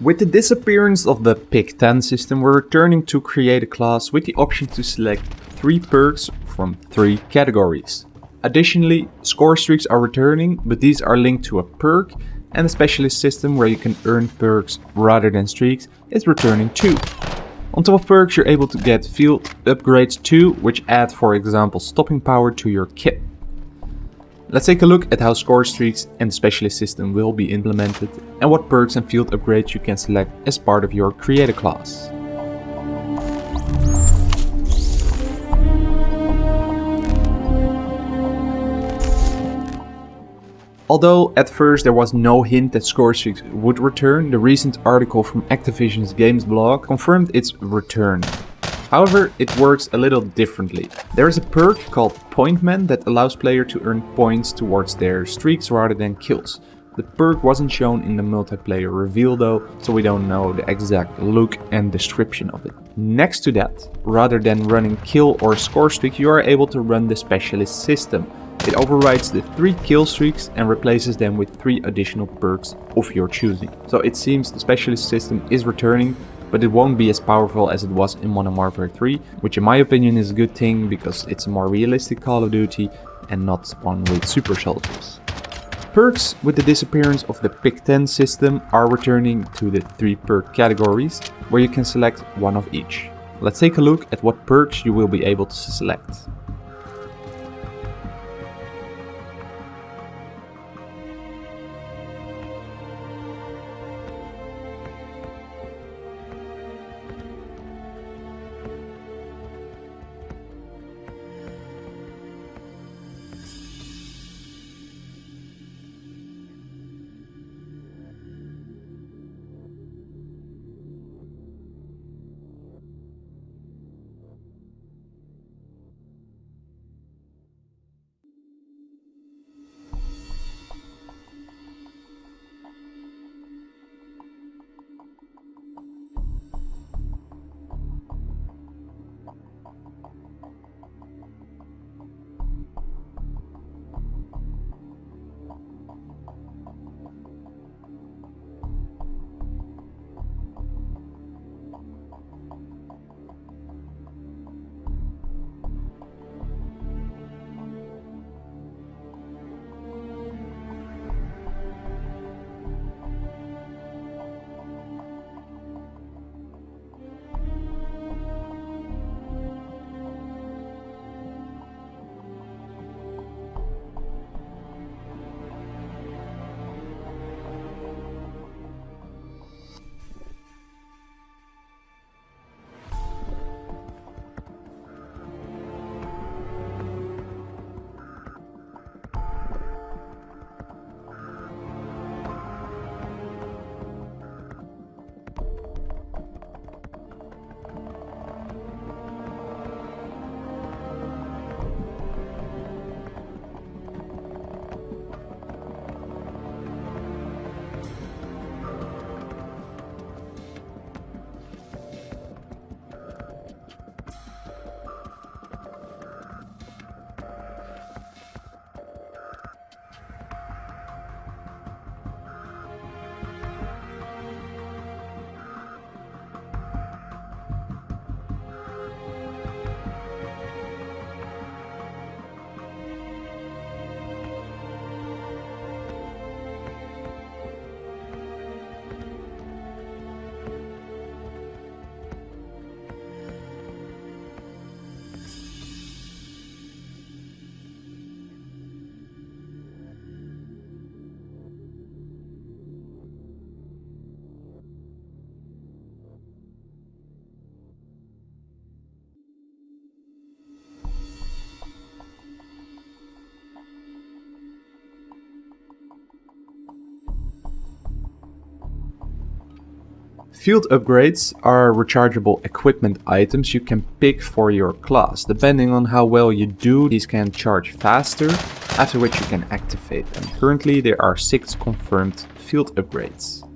With the disappearance of the pick 10 system, we're returning to create a class with the option to select 3 perks from 3 categories. Additionally, score streaks are returning, but these are linked to a perk and the specialist system where you can earn perks rather than streaks is returning too. On top of perks you're able to get field upgrades too, which add for example stopping power to your kit. Let's take a look at how score streaks and the specialist system will be implemented and what perks and field upgrades you can select as part of your create a class. Although at first there was no hint that score streaks would return, the recent article from Activision's games blog confirmed its return. However, it works a little differently. There is a perk called Pointman that allows player to earn points towards their streaks rather than kills. The perk wasn't shown in the multiplayer reveal though, so we don't know the exact look and description of it. Next to that, rather than running kill or score streak, you are able to run the specialist system. It overrides the 3 kill streaks and replaces them with 3 additional perks of your choosing. So it seems the specialist system is returning, but it won't be as powerful as it was in Modern Warfare 3, which in my opinion is a good thing because it's a more realistic Call of Duty and not one with super soldiers. Perks with the disappearance of the Pick 10 system are returning to the 3 perk categories, where you can select one of each. Let's take a look at what perks you will be able to select. Field upgrades are rechargeable equipment items you can pick for your class. Depending on how well you do, these can charge faster, after which you can activate them. Currently there are 6 confirmed field upgrades.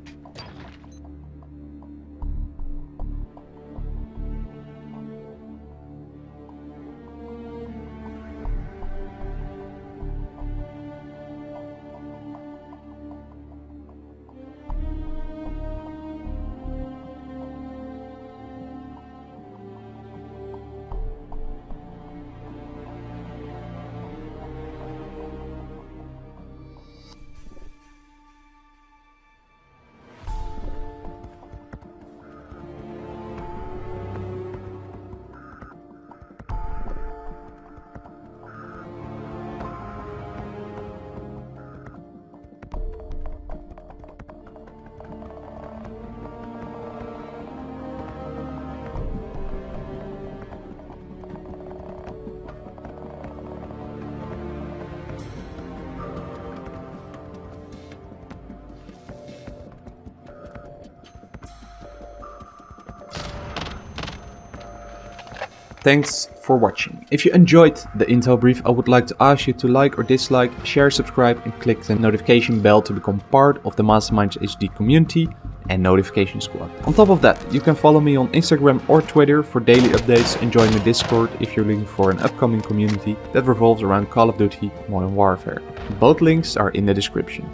Thanks for watching. If you enjoyed the Intel brief, I would like to ask you to like or dislike, share, subscribe and click the notification bell to become part of the Masterminds HD community and notification squad. On top of that, you can follow me on Instagram or Twitter for daily updates and join my Discord if you're looking for an upcoming community that revolves around Call of Duty Modern Warfare. Both links are in the description.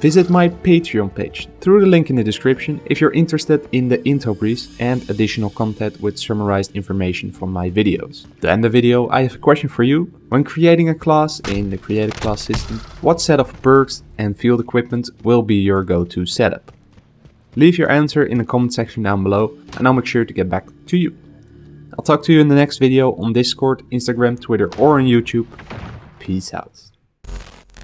Visit my Patreon page through the link in the description if you're interested in the Intel briefs and additional content with summarized information from my videos. To end the video, I have a question for you. When creating a class in the Create a Class system, what set of perks and field equipment will be your go-to setup? Leave your answer in the comment section down below and I'll make sure to get back to you. I'll talk to you in the next video on Discord, Instagram, Twitter or on YouTube. Peace out.